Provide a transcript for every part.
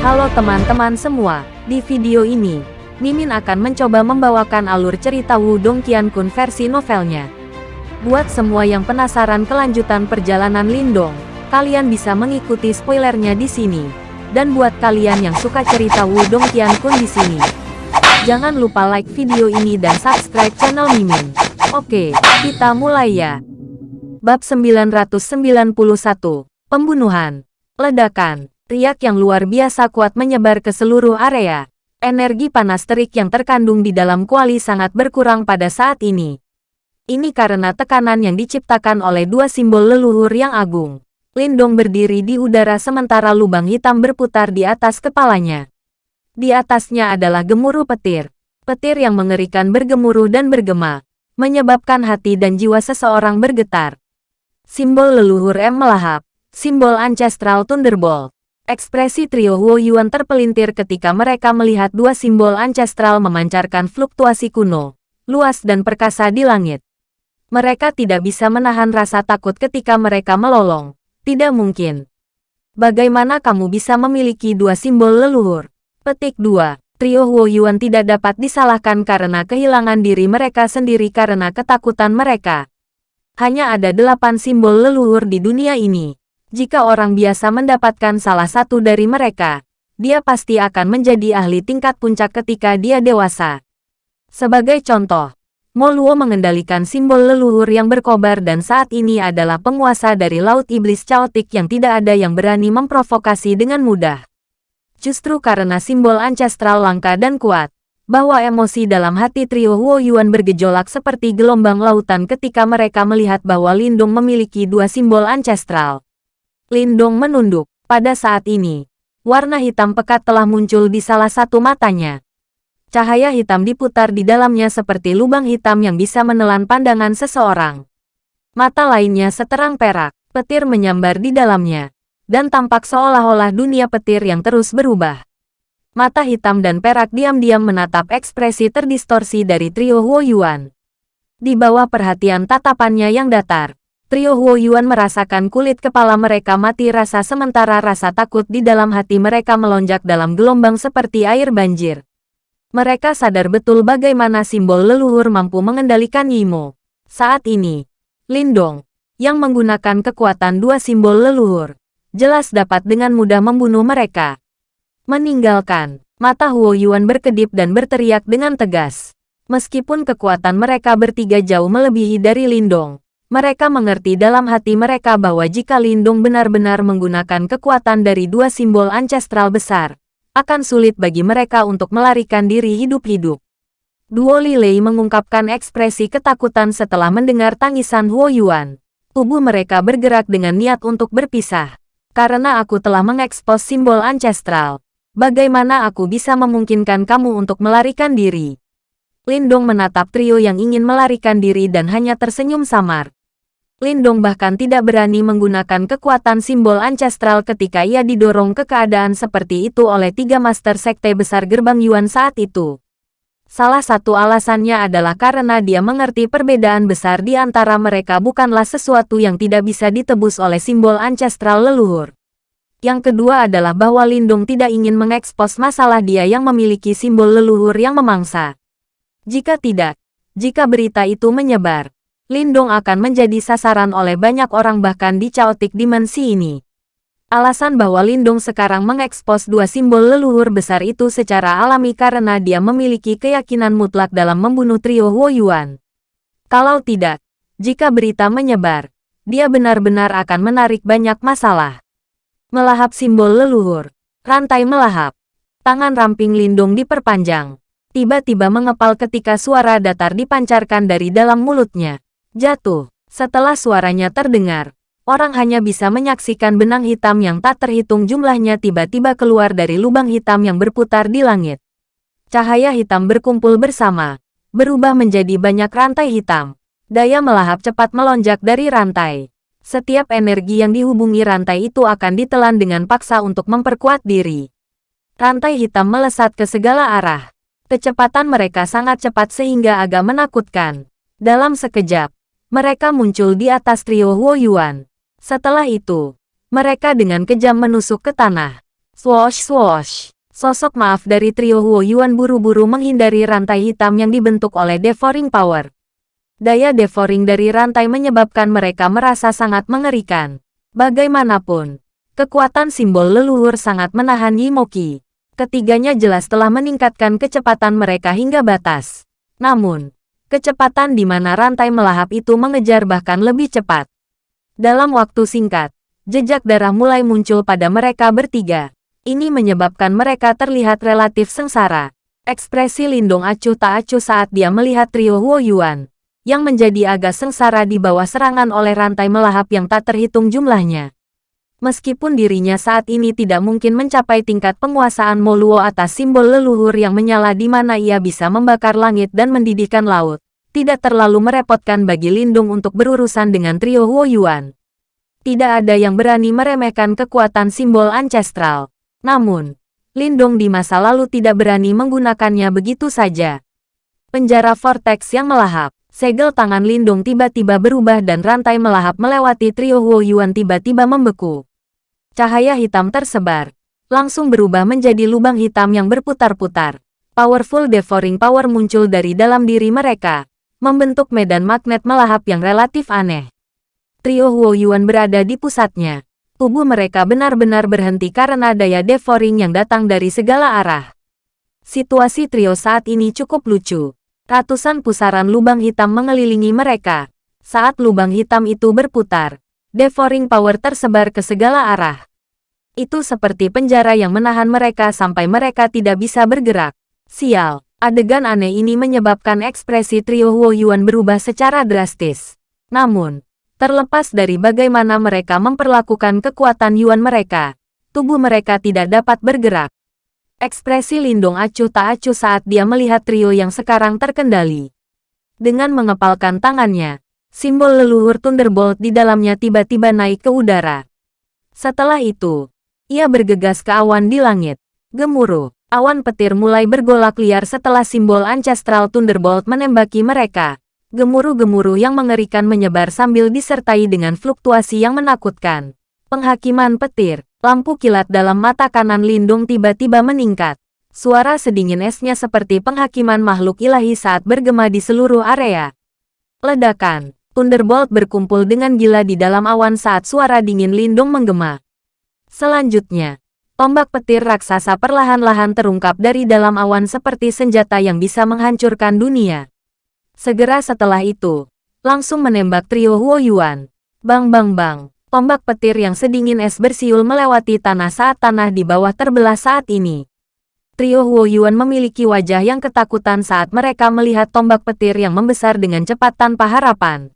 Halo teman-teman semua, di video ini, Mimin akan mencoba membawakan alur cerita Wudong Qiankun versi novelnya. Buat semua yang penasaran kelanjutan perjalanan Lindong, kalian bisa mengikuti spoilernya di sini. Dan buat kalian yang suka cerita Wudong Qiankun di sini, jangan lupa like video ini dan subscribe channel Mimin. Oke, kita mulai ya. Bab 991, Pembunuhan, Ledakan, riak yang luar biasa kuat menyebar ke seluruh area. Energi panas terik yang terkandung di dalam kuali sangat berkurang pada saat ini. Ini karena tekanan yang diciptakan oleh dua simbol leluhur yang agung. Lindong berdiri di udara sementara lubang hitam berputar di atas kepalanya. Di atasnya adalah gemuruh petir. Petir yang mengerikan bergemuruh dan bergema, menyebabkan hati dan jiwa seseorang bergetar. Simbol leluhur M melahap. Simbol Ancestral Thunderbolt. Ekspresi trio Huo Yuan terpelintir ketika mereka melihat dua simbol ancestral memancarkan fluktuasi kuno, luas dan perkasa di langit. Mereka tidak bisa menahan rasa takut ketika mereka melolong. Tidak mungkin. Bagaimana kamu bisa memiliki dua simbol leluhur? Petik 2. Trio Huo Yuan tidak dapat disalahkan karena kehilangan diri mereka sendiri karena ketakutan mereka. Hanya ada delapan simbol leluhur di dunia ini. Jika orang biasa mendapatkan salah satu dari mereka, dia pasti akan menjadi ahli tingkat puncak ketika dia dewasa. Sebagai contoh, Moluo mengendalikan simbol leluhur yang berkobar dan saat ini adalah penguasa dari Laut Iblis Chaotic yang tidak ada yang berani memprovokasi dengan mudah. Justru karena simbol ancestral langka dan kuat, bahwa emosi dalam hati trio Huo Yuan bergejolak seperti gelombang lautan ketika mereka melihat bahwa Lindong memiliki dua simbol ancestral. Lindong menunduk. Pada saat ini, warna hitam pekat telah muncul di salah satu matanya. Cahaya hitam diputar di dalamnya seperti lubang hitam yang bisa menelan pandangan seseorang. Mata lainnya seterang perak, petir menyambar di dalamnya, dan tampak seolah-olah dunia petir yang terus berubah. Mata hitam dan perak diam-diam menatap ekspresi terdistorsi dari trio Huo Yuan. Di bawah perhatian tatapannya yang datar, trio Huo Yuan merasakan kulit kepala mereka mati rasa sementara rasa takut di dalam hati mereka melonjak dalam gelombang seperti air banjir. Mereka sadar betul bagaimana simbol leluhur mampu mengendalikan Yimo. Saat ini, Lindong, yang menggunakan kekuatan dua simbol leluhur, jelas dapat dengan mudah membunuh mereka. Meninggalkan, mata Huo Yuan berkedip dan berteriak dengan tegas. Meskipun kekuatan mereka bertiga jauh melebihi dari Lindong, mereka mengerti dalam hati mereka bahwa jika Lindong benar-benar menggunakan kekuatan dari dua simbol ancestral besar, akan sulit bagi mereka untuk melarikan diri hidup-hidup. Duo Lilei mengungkapkan ekspresi ketakutan setelah mendengar tangisan Huo Yuan. Tubuh mereka bergerak dengan niat untuk berpisah. Karena aku telah mengekspos simbol ancestral, Bagaimana aku bisa memungkinkan kamu untuk melarikan diri? Lindong menatap trio yang ingin melarikan diri dan hanya tersenyum samar. Lindong bahkan tidak berani menggunakan kekuatan simbol ancestral ketika ia didorong ke keadaan seperti itu oleh tiga master sekte besar gerbang Yuan saat itu. Salah satu alasannya adalah karena dia mengerti perbedaan besar di antara mereka bukanlah sesuatu yang tidak bisa ditebus oleh simbol ancestral leluhur. Yang kedua adalah bahwa Lindung tidak ingin mengekspos masalah dia yang memiliki simbol leluhur yang memangsa. Jika tidak, jika berita itu menyebar, Lindung akan menjadi sasaran oleh banyak orang bahkan di chaotic dimensi ini. Alasan bahwa Lindung sekarang mengekspos dua simbol leluhur besar itu secara alami karena dia memiliki keyakinan mutlak dalam membunuh trio Huo Yuan. Kalau tidak, jika berita menyebar, dia benar-benar akan menarik banyak masalah. Melahap simbol leluhur. Rantai melahap. Tangan ramping Lindung diperpanjang. Tiba-tiba mengepal ketika suara datar dipancarkan dari dalam mulutnya. Jatuh. Setelah suaranya terdengar, orang hanya bisa menyaksikan benang hitam yang tak terhitung jumlahnya tiba-tiba keluar dari lubang hitam yang berputar di langit. Cahaya hitam berkumpul bersama, berubah menjadi banyak rantai hitam. Daya melahap cepat melonjak dari rantai. Setiap energi yang dihubungi rantai itu akan ditelan dengan paksa untuk memperkuat diri. Rantai hitam melesat ke segala arah. Kecepatan mereka sangat cepat sehingga agak menakutkan. Dalam sekejap, mereka muncul di atas trio Huo Yuan. Setelah itu, mereka dengan kejam menusuk ke tanah. Swoosh swoosh. Sosok maaf dari trio Huo Yuan buru-buru menghindari rantai hitam yang dibentuk oleh Devouring Power. Daya devouring dari rantai menyebabkan mereka merasa sangat mengerikan. Bagaimanapun, kekuatan simbol leluhur sangat menahan Yimoki. Ketiganya jelas telah meningkatkan kecepatan mereka hingga batas. Namun, kecepatan di mana rantai melahap itu mengejar bahkan lebih cepat. Dalam waktu singkat, jejak darah mulai muncul pada mereka bertiga. Ini menyebabkan mereka terlihat relatif sengsara. Ekspresi Lindong acuh tak acuh saat dia melihat trio Huo Yuan, yang menjadi agak sengsara di bawah serangan oleh rantai melahap yang tak terhitung jumlahnya. Meskipun dirinya saat ini tidak mungkin mencapai tingkat penguasaan Moluo atas simbol leluhur yang menyala di mana ia bisa membakar langit dan mendidihkan laut, tidak terlalu merepotkan bagi Lindung untuk berurusan dengan trio Huo Yuan. Tidak ada yang berani meremehkan kekuatan simbol ancestral. Namun, Lindong di masa lalu tidak berani menggunakannya begitu saja. Penjara vortex yang melahap, segel tangan Lindong tiba-tiba berubah dan rantai melahap melewati trio Huo Yuan tiba-tiba membeku. Cahaya hitam tersebar, langsung berubah menjadi lubang hitam yang berputar-putar. Powerful devouring power muncul dari dalam diri mereka, membentuk medan magnet melahap yang relatif aneh. Trio Huo Yuan berada di pusatnya, tubuh mereka benar-benar berhenti karena daya devouring yang datang dari segala arah. Situasi trio saat ini cukup lucu. Ratusan pusaran lubang hitam mengelilingi mereka. Saat lubang hitam itu berputar, devouring power tersebar ke segala arah. Itu seperti penjara yang menahan mereka sampai mereka tidak bisa bergerak. Sial, adegan aneh ini menyebabkan ekspresi trio Huo Yuan berubah secara drastis. Namun, Terlepas dari bagaimana mereka memperlakukan kekuatan Yuan mereka, tubuh mereka tidak dapat bergerak. Ekspresi Lindong acuh tak acuh saat dia melihat trio yang sekarang terkendali. Dengan mengepalkan tangannya, simbol leluhur Thunderbolt di dalamnya tiba-tiba naik ke udara. Setelah itu, ia bergegas ke awan di langit. Gemuruh, awan petir mulai bergolak liar setelah simbol Ancestral Thunderbolt menembaki mereka. Gemuruh-gemuruh yang mengerikan menyebar sambil disertai dengan fluktuasi yang menakutkan. Penghakiman petir, lampu kilat dalam mata kanan Lindung tiba-tiba meningkat. Suara sedingin esnya seperti penghakiman makhluk ilahi saat bergema di seluruh area. Ledakan, Thunderbolt berkumpul dengan gila di dalam awan saat suara dingin Lindung menggema. Selanjutnya, tombak petir raksasa perlahan-lahan terungkap dari dalam awan seperti senjata yang bisa menghancurkan dunia. Segera setelah itu, langsung menembak trio Huo Yuan. Bang bang bang, tombak petir yang sedingin es bersiul melewati tanah saat tanah di bawah terbelah saat ini. Trio Huo Yuan memiliki wajah yang ketakutan saat mereka melihat tombak petir yang membesar dengan cepat tanpa harapan.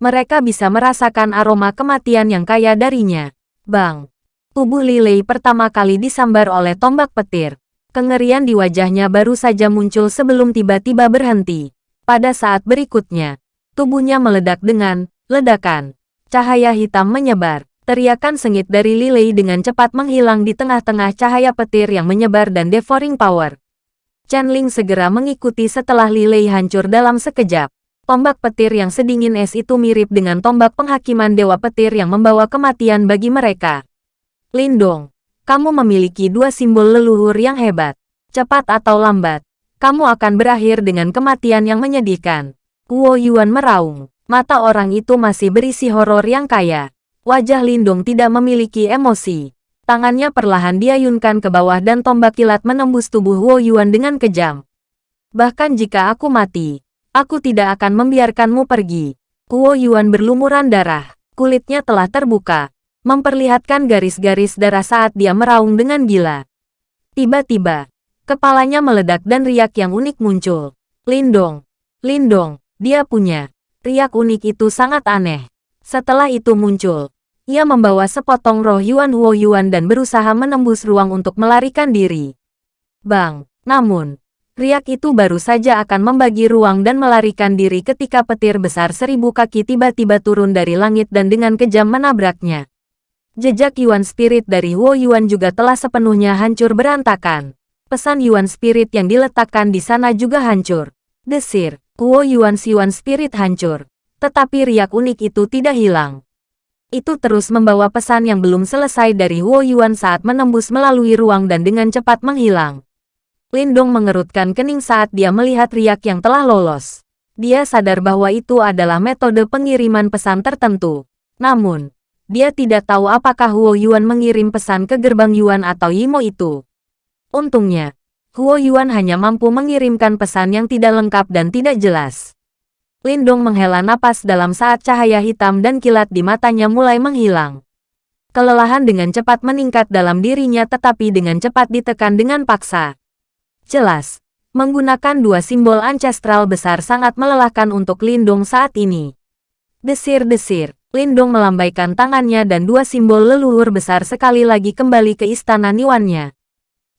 Mereka bisa merasakan aroma kematian yang kaya darinya. Bang! Tubuh Lilei pertama kali disambar oleh tombak petir. Kengerian di wajahnya baru saja muncul sebelum tiba-tiba berhenti. Pada saat berikutnya, tubuhnya meledak dengan ledakan. Cahaya hitam menyebar. Teriakan sengit dari Lilei dengan cepat menghilang di tengah-tengah cahaya petir yang menyebar dan devouring power. Chen Ling segera mengikuti setelah Lilei hancur dalam sekejap. Tombak petir yang sedingin es itu mirip dengan tombak penghakiman Dewa Petir yang membawa kematian bagi mereka. Lindong, kamu memiliki dua simbol leluhur yang hebat. Cepat atau lambat, kamu akan berakhir dengan kematian yang menyedihkan. Guo Yuan meraung. Mata orang itu masih berisi horor yang kaya. Wajah Lindung tidak memiliki emosi. Tangannya perlahan diayunkan ke bawah dan tombak kilat menembus tubuh Guo Yuan dengan kejam. Bahkan jika aku mati, aku tidak akan membiarkanmu pergi. Guo Yuan berlumuran darah. Kulitnya telah terbuka, memperlihatkan garis-garis darah saat dia meraung dengan gila. Tiba-tiba, Kepalanya meledak dan riak yang unik muncul. Lindong. Lindong, dia punya. Riak unik itu sangat aneh. Setelah itu muncul. Ia membawa sepotong roh Yuan Huo Yuan dan berusaha menembus ruang untuk melarikan diri. Bang, namun, riak itu baru saja akan membagi ruang dan melarikan diri ketika petir besar seribu kaki tiba-tiba turun dari langit dan dengan kejam menabraknya. Jejak Yuan Spirit dari Huo Yuan juga telah sepenuhnya hancur berantakan pesan Yuan Spirit yang diletakkan di sana juga hancur. Desir, Kuo Yuan Yuan Spirit hancur. Tetapi riak unik itu tidak hilang. Itu terus membawa pesan yang belum selesai dari Huo Yuan saat menembus melalui ruang dan dengan cepat menghilang. Lindong mengerutkan kening saat dia melihat riak yang telah lolos. Dia sadar bahwa itu adalah metode pengiriman pesan tertentu. Namun, dia tidak tahu apakah Huo Yuan mengirim pesan ke gerbang Yuan atau Yimo itu. Untungnya, Huo Yuan hanya mampu mengirimkan pesan yang tidak lengkap dan tidak jelas. Lindong menghela napas dalam saat cahaya hitam dan kilat di matanya mulai menghilang. Kelelahan dengan cepat meningkat dalam dirinya tetapi dengan cepat ditekan dengan paksa. Jelas, menggunakan dua simbol ancestral besar sangat melelahkan untuk Lindong saat ini. Desir-desir, Lindong melambaikan tangannya dan dua simbol leluhur besar sekali lagi kembali ke istana Niwannya.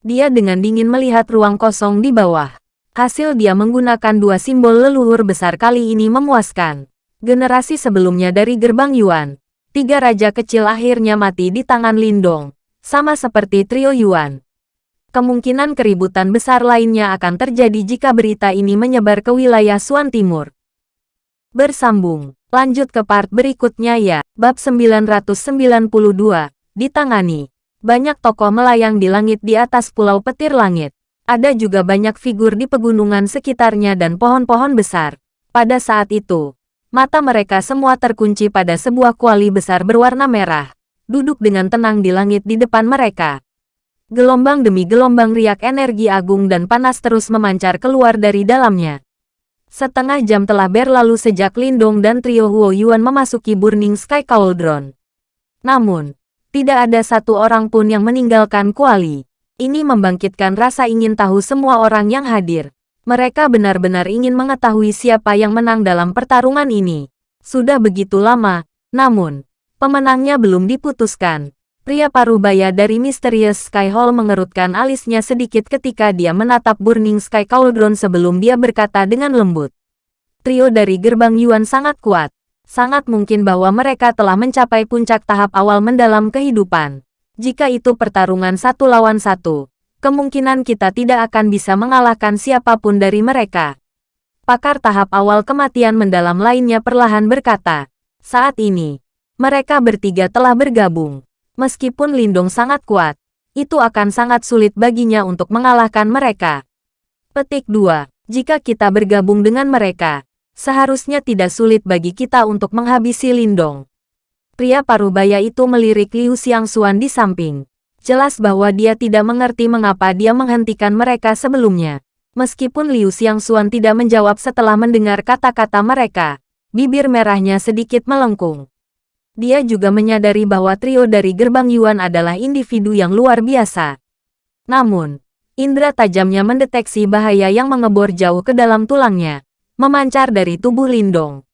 Dia dengan dingin melihat ruang kosong di bawah. Hasil dia menggunakan dua simbol leluhur besar kali ini memuaskan. Generasi sebelumnya dari gerbang Yuan, tiga raja kecil akhirnya mati di tangan Lindong, sama seperti trio Yuan. Kemungkinan keributan besar lainnya akan terjadi jika berita ini menyebar ke wilayah Suan Timur. Bersambung, lanjut ke part berikutnya ya, bab 992, ditangani. Banyak tokoh melayang di langit di atas pulau petir langit. Ada juga banyak figur di pegunungan sekitarnya dan pohon-pohon besar. Pada saat itu, mata mereka semua terkunci pada sebuah kuali besar berwarna merah, duduk dengan tenang di langit di depan mereka. Gelombang demi gelombang riak energi agung dan panas terus memancar keluar dari dalamnya. Setengah jam telah berlalu sejak Lindong dan trio Huo Yuan memasuki Burning Sky Cauldron. Namun, tidak ada satu orang pun yang meninggalkan kuali. Ini membangkitkan rasa ingin tahu semua orang yang hadir. Mereka benar-benar ingin mengetahui siapa yang menang dalam pertarungan ini. Sudah begitu lama, namun, pemenangnya belum diputuskan. Pria parubaya dari Mysterious Sky Hall mengerutkan alisnya sedikit ketika dia menatap Burning Sky Cauldron sebelum dia berkata dengan lembut. Trio dari gerbang Yuan sangat kuat. Sangat mungkin bahwa mereka telah mencapai puncak tahap awal mendalam kehidupan. Jika itu pertarungan satu lawan satu, kemungkinan kita tidak akan bisa mengalahkan siapa pun dari mereka. Pakar tahap awal kematian mendalam lainnya perlahan berkata, saat ini, mereka bertiga telah bergabung. Meskipun Lindung sangat kuat, itu akan sangat sulit baginya untuk mengalahkan mereka. Petik 2. Jika kita bergabung dengan mereka, seharusnya tidak sulit bagi kita untuk menghabisi Lindong. Pria parubaya itu melirik Liu Xiangxuan di samping. Jelas bahwa dia tidak mengerti mengapa dia menghentikan mereka sebelumnya. Meskipun Liu Xiangxuan tidak menjawab setelah mendengar kata-kata mereka, bibir merahnya sedikit melengkung. Dia juga menyadari bahwa trio dari gerbang Yuan adalah individu yang luar biasa. Namun, indera tajamnya mendeteksi bahaya yang mengebor jauh ke dalam tulangnya, memancar dari tubuh Lindong.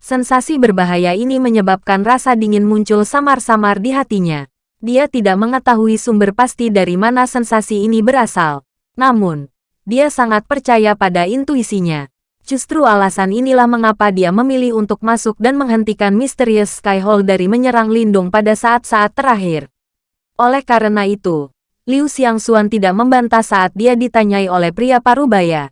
Sensasi berbahaya ini menyebabkan rasa dingin muncul samar-samar di hatinya. Dia tidak mengetahui sumber pasti dari mana sensasi ini berasal. Namun, dia sangat percaya pada intuisinya. Justru alasan inilah mengapa dia memilih untuk masuk dan menghentikan Mysterious Sky Hall dari menyerang Lindung pada saat-saat terakhir. Oleh karena itu, Liu Xiangxuan tidak membantah saat dia ditanyai oleh pria parubaya.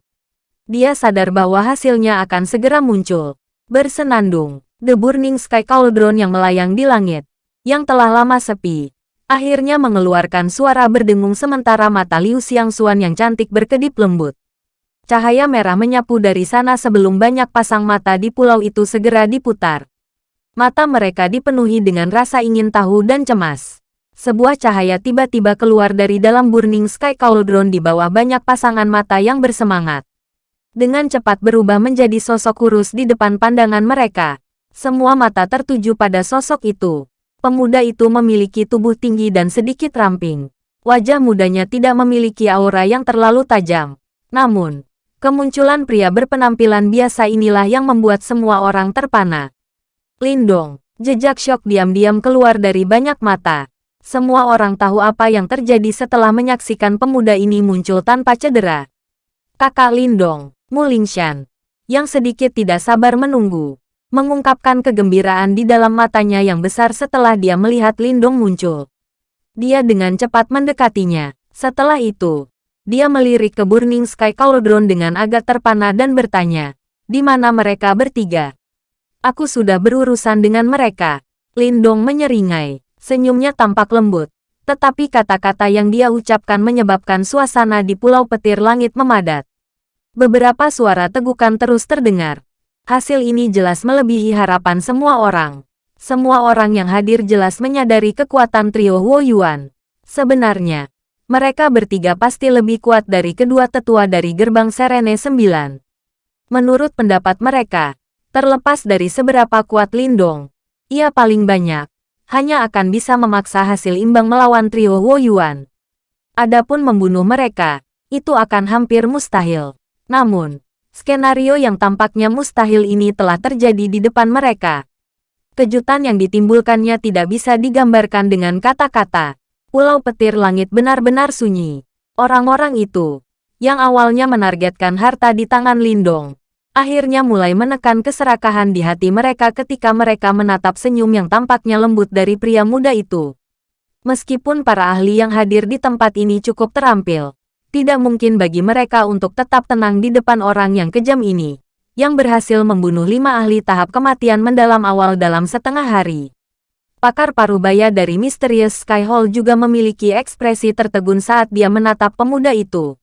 Dia sadar bahwa hasilnya akan segera muncul. Bersenandung, The Burning Sky Cauldron yang melayang di langit, yang telah lama sepi, akhirnya mengeluarkan suara berdengung sementara mata Liu Xiangxuan yang cantik berkedip lembut. Cahaya merah menyapu dari sana sebelum banyak pasang mata di pulau itu segera diputar. Mata mereka dipenuhi dengan rasa ingin tahu dan cemas. Sebuah cahaya tiba-tiba keluar dari dalam Burning Sky Cauldron di bawah banyak pasangan mata yang bersemangat dengan cepat berubah menjadi sosok kurus di depan pandangan mereka. Semua mata tertuju pada sosok itu. Pemuda itu memiliki tubuh tinggi dan sedikit ramping. Wajah mudanya tidak memiliki aura yang terlalu tajam. Namun, kemunculan pria berpenampilan biasa inilah yang membuat semua orang terpana. Lindong, jejak syok diam-diam keluar dari banyak mata. Semua orang tahu apa yang terjadi setelah menyaksikan pemuda ini muncul tanpa cedera. Kakak Lindong, Mulingshan, yang sedikit tidak sabar menunggu, mengungkapkan kegembiraan di dalam matanya yang besar setelah dia melihat Lindong muncul. Dia dengan cepat mendekatinya. Setelah itu, dia melirik ke Burning Sky Cauldron dengan agak terpana dan bertanya, di mana mereka bertiga? Aku sudah berurusan dengan mereka. Lindong menyeringai. Senyumnya tampak lembut. Tetapi kata-kata yang dia ucapkan menyebabkan suasana di Pulau Petir Langit memadat. Beberapa suara tegukan terus terdengar. Hasil ini jelas melebihi harapan semua orang. Semua orang yang hadir jelas menyadari kekuatan trio Wo Yuan. Sebenarnya, mereka bertiga pasti lebih kuat dari kedua tetua dari gerbang Serene 9. Menurut pendapat mereka, terlepas dari seberapa kuat Lindong, ia paling banyak, hanya akan bisa memaksa hasil imbang melawan trio Wo Yuan. Adapun membunuh mereka, itu akan hampir mustahil. Namun, Skenario yang tampaknya mustahil ini telah terjadi di depan mereka. Kejutan yang ditimbulkannya tidak bisa digambarkan dengan kata-kata. Pulau petir langit benar-benar sunyi. Orang-orang itu, yang awalnya menargetkan harta di tangan Lindong, akhirnya mulai menekan keserakahan di hati mereka ketika mereka menatap senyum yang tampaknya lembut dari pria muda itu. Meskipun para ahli yang hadir di tempat ini cukup terampil, tidak mungkin bagi mereka untuk tetap tenang di depan orang yang kejam ini, yang berhasil membunuh lima ahli tahap kematian mendalam awal dalam setengah hari. Pakar parubaya dari Mysterious Sky Hall juga memiliki ekspresi tertegun saat dia menatap pemuda itu.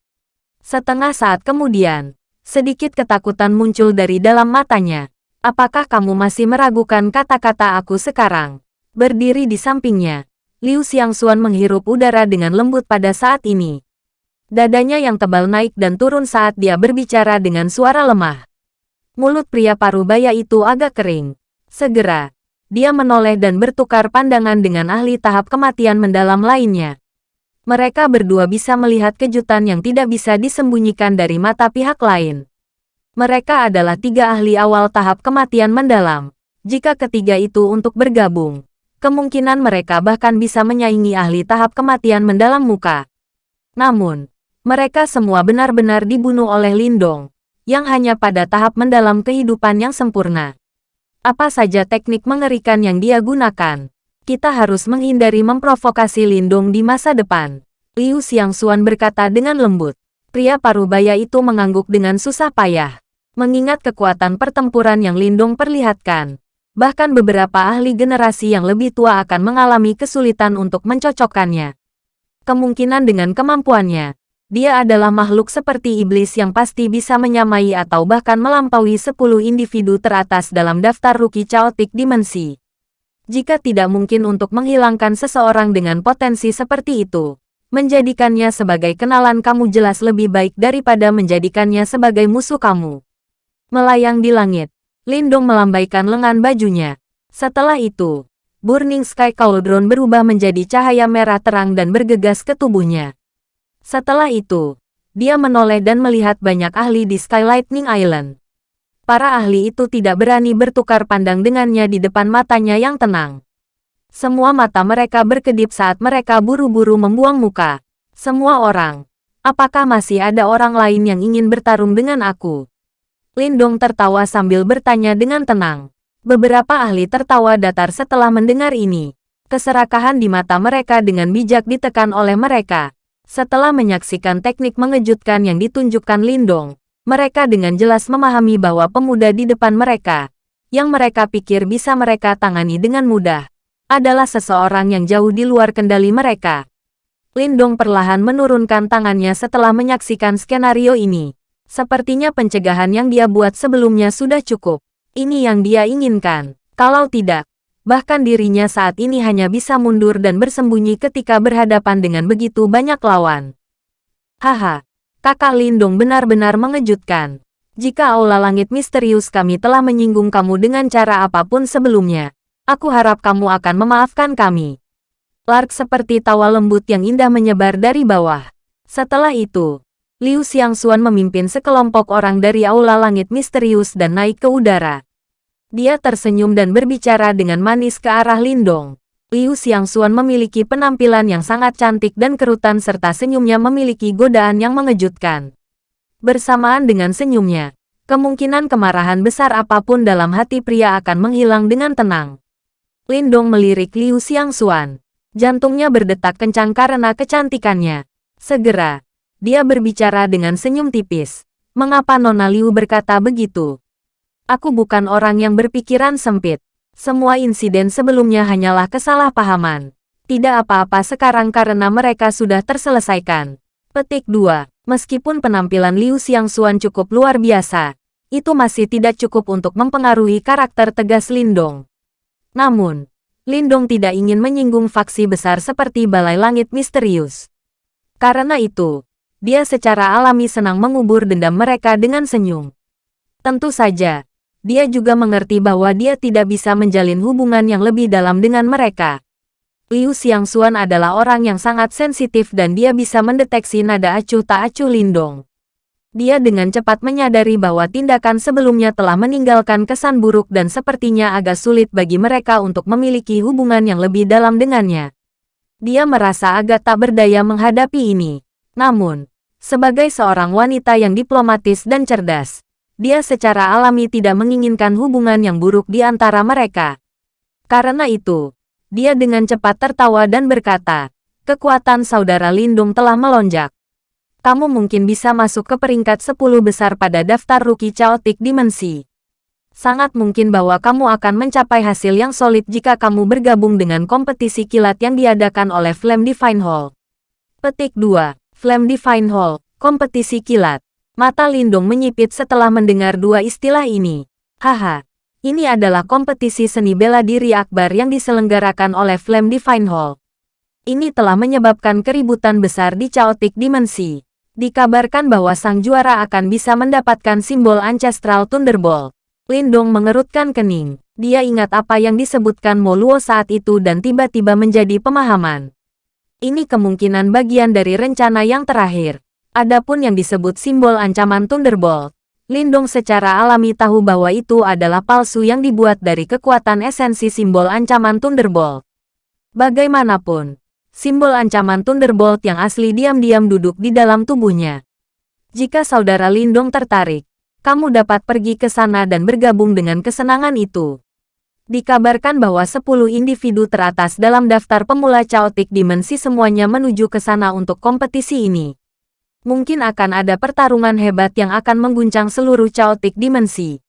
Setengah saat kemudian, sedikit ketakutan muncul dari dalam matanya. Apakah kamu masih meragukan kata-kata aku sekarang? Berdiri di sampingnya, Liu Xiangxuan menghirup udara dengan lembut pada saat ini. Dadanya yang tebal naik dan turun saat dia berbicara dengan suara lemah. Mulut pria parubaya itu agak kering. Segera, dia menoleh dan bertukar pandangan dengan ahli tahap kematian mendalam lainnya. Mereka berdua bisa melihat kejutan yang tidak bisa disembunyikan dari mata pihak lain. Mereka adalah tiga ahli awal tahap kematian mendalam. Jika ketiga itu untuk bergabung, kemungkinan mereka bahkan bisa menyaingi ahli tahap kematian mendalam muka. Namun, mereka semua benar-benar dibunuh oleh Lindong, yang hanya pada tahap mendalam kehidupan yang sempurna. Apa saja teknik mengerikan yang dia gunakan, kita harus menghindari memprovokasi Lindong di masa depan. Liu Xiangxuan berkata dengan lembut. Pria parubaya itu mengangguk dengan susah payah. Mengingat kekuatan pertempuran yang Lindong perlihatkan, bahkan beberapa ahli generasi yang lebih tua akan mengalami kesulitan untuk mencocokkannya. Kemungkinan dengan kemampuannya, dia adalah makhluk seperti iblis yang pasti bisa menyamai atau bahkan melampaui 10 individu teratas dalam daftar rookie chaotic dimensi. Jika tidak mungkin untuk menghilangkan seseorang dengan potensi seperti itu, menjadikannya sebagai kenalan kamu jelas lebih baik daripada menjadikannya sebagai musuh kamu. Melayang di langit, Lindung melambaikan lengan bajunya. Setelah itu, Burning Sky Cauldron berubah menjadi cahaya merah terang dan bergegas ke tubuhnya. Setelah itu, dia menoleh dan melihat banyak ahli di Sky Lightning Island. Para ahli itu tidak berani bertukar pandang dengannya di depan matanya yang tenang. Semua mata mereka berkedip saat mereka buru-buru membuang muka. Semua orang. Apakah masih ada orang lain yang ingin bertarung dengan aku? Lindong tertawa sambil bertanya dengan tenang. Beberapa ahli tertawa datar setelah mendengar ini. Keserakahan di mata mereka dengan bijak ditekan oleh mereka. Setelah menyaksikan teknik mengejutkan yang ditunjukkan Lindong, mereka dengan jelas memahami bahwa pemuda di depan mereka, yang mereka pikir bisa mereka tangani dengan mudah, adalah seseorang yang jauh di luar kendali mereka. Lindong perlahan menurunkan tangannya setelah menyaksikan skenario ini. Sepertinya pencegahan yang dia buat sebelumnya sudah cukup. Ini yang dia inginkan. Kalau tidak, bahkan dirinya saat ini hanya bisa mundur dan bersembunyi ketika berhadapan dengan begitu banyak lawan. Haha, kakak Lindung benar-benar mengejutkan. Jika aula langit misterius kami telah menyinggung kamu dengan cara apa pun sebelumnya, aku harap kamu akan memaafkan kami. Lark seperti tawa lembut yang indah menyebar dari bawah. Setelah itu, Liu Xiangxuan memimpin sekelompok orang dari aula langit misterius dan naik ke udara. Dia tersenyum dan berbicara dengan manis ke arah Lindong. Liu Xiangxuan memiliki penampilan yang sangat cantik dan kerutan serta senyumnya memiliki godaan yang mengejutkan. Bersamaan dengan senyumnya, kemungkinan kemarahan besar apa pun dalam hati pria akan menghilang dengan tenang. Lindong melirik Liu Xiangxuan. Jantungnya berdetak kencang karena kecantikannya. Segera, dia berbicara dengan senyum tipis. Mengapa Nona Liu berkata begitu? Aku bukan orang yang berpikiran sempit. Semua insiden sebelumnya hanyalah kesalahpahaman. Tidak apa-apa sekarang karena mereka sudah terselesaikan. Petik 2. Meskipun penampilan Liu Xiangxuan cukup luar biasa, itu masih tidak cukup untuk mempengaruhi karakter tegas Lindong. Namun, Lindong tidak ingin menyinggung faksi besar seperti Balai Langit Misterius. Karena itu, dia secara alami senang mengubur dendam mereka dengan senyum. Tentu saja, dia juga mengerti bahwa dia tidak bisa menjalin hubungan yang lebih dalam dengan mereka. Liu Xiangxuan adalah orang yang sangat sensitif dan dia bisa mendeteksi nada acuh tak acuh Lindong. Dia dengan cepat menyadari bahwa tindakan sebelumnya telah meninggalkan kesan buruk dan sepertinya agak sulit bagi mereka untuk memiliki hubungan yang lebih dalam dengannya. Dia merasa agak tak berdaya menghadapi ini. Namun, sebagai seorang wanita yang diplomatis dan cerdas, dia secara alami tidak menginginkan hubungan yang buruk di antara mereka. Karena itu, dia dengan cepat tertawa dan berkata, kekuatan saudara Lindung telah melonjak. Kamu mungkin bisa masuk ke peringkat 10 besar pada daftar rookie chaotic dimensi. Sangat mungkin bahwa kamu akan mencapai hasil yang solid jika kamu bergabung dengan kompetisi kilat yang diadakan oleh Flame Divine Hall. Petik 2. Flame Divine Hall, kompetisi kilat. Mata Lindung menyipit setelah mendengar dua istilah ini. Haha, ini adalah kompetisi seni bela diri akbar yang diselenggarakan oleh Flame Divine Hall. Ini telah menyebabkan keributan besar di Chaotic Dimensi. Dikabarkan bahwa sang juara akan bisa mendapatkan simbol Ancestral Thunderbolt. Lindong mengerutkan kening. Dia ingat apa yang disebutkan Moluo saat itu dan tiba-tiba menjadi pemahaman. Ini kemungkinan bagian dari rencana yang terakhir. Adapun yang disebut simbol ancaman Thunderbolt, Lindong secara alami tahu bahwa itu adalah palsu yang dibuat dari kekuatan esensi simbol ancaman Thunderbolt. Bagaimanapun, simbol ancaman Thunderbolt yang asli diam-diam duduk di dalam tubuhnya. Jika saudara Lindong tertarik, kamu dapat pergi ke sana dan bergabung dengan kesenangan itu. Dikabarkan bahwa 10 individu teratas dalam daftar pemula Chaotic Dimensi semuanya menuju ke sana untuk kompetisi ini mungkin akan ada pertarungan hebat yang akan mengguncang seluruh chaotic dimensi.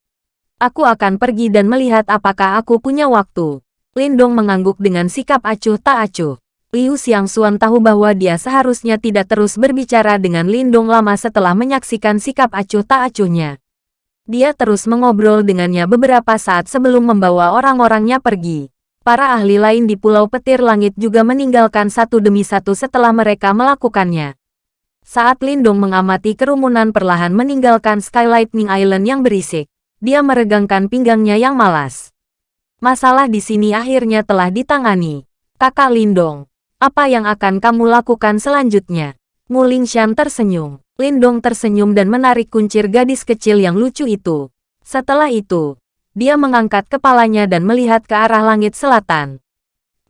Aku akan pergi dan melihat apakah aku punya waktu. Lindong mengangguk dengan sikap acuh tak acuh. Liu Xiangxuan tahu bahwa dia seharusnya tidak terus berbicara dengan Lindong lama setelah menyaksikan sikap acuh tak acuhnya. Dia terus mengobrol dengannya beberapa saat sebelum membawa orang-orangnya pergi. Para ahli lain di Pulau Petir Langit juga meninggalkan satu demi satu setelah mereka melakukannya. Saat Lindong mengamati kerumunan perlahan meninggalkan Skylightning Island yang berisik, dia meregangkan pinggangnya yang malas. Masalah di sini akhirnya telah ditangani. Kakak Lindong, apa yang akan kamu lakukan selanjutnya? Muling Shan tersenyum. Lindong tersenyum dan menarik kuncir gadis kecil yang lucu itu. Setelah itu, dia mengangkat kepalanya dan melihat ke arah langit selatan.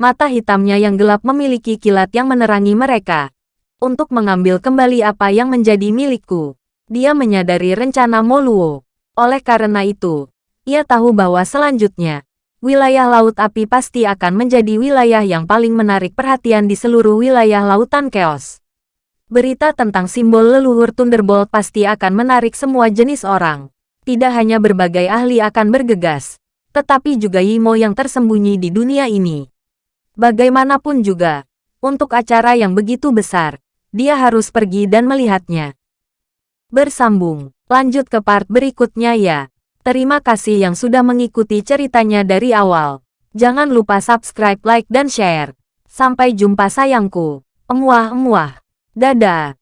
Mata hitamnya yang gelap memiliki kilat yang menerangi mereka untuk mengambil kembali apa yang menjadi milikku. Dia menyadari rencana Moluo. Oleh karena itu, ia tahu bahwa selanjutnya, wilayah Laut Api pasti akan menjadi wilayah yang paling menarik perhatian di seluruh wilayah Lautan Chaos. Berita tentang simbol leluhur Thunderbolt pasti akan menarik semua jenis orang. Tidak hanya berbagai ahli akan bergegas, tetapi juga Yimo yang tersembunyi di dunia ini. Bagaimanapun juga, untuk acara yang begitu besar, dia harus pergi dan melihatnya. Bersambung, lanjut ke part berikutnya ya. Terima kasih yang sudah mengikuti ceritanya dari awal. Jangan lupa subscribe, like, dan share. Sampai jumpa sayangku. Emuah-emuah. Dadah.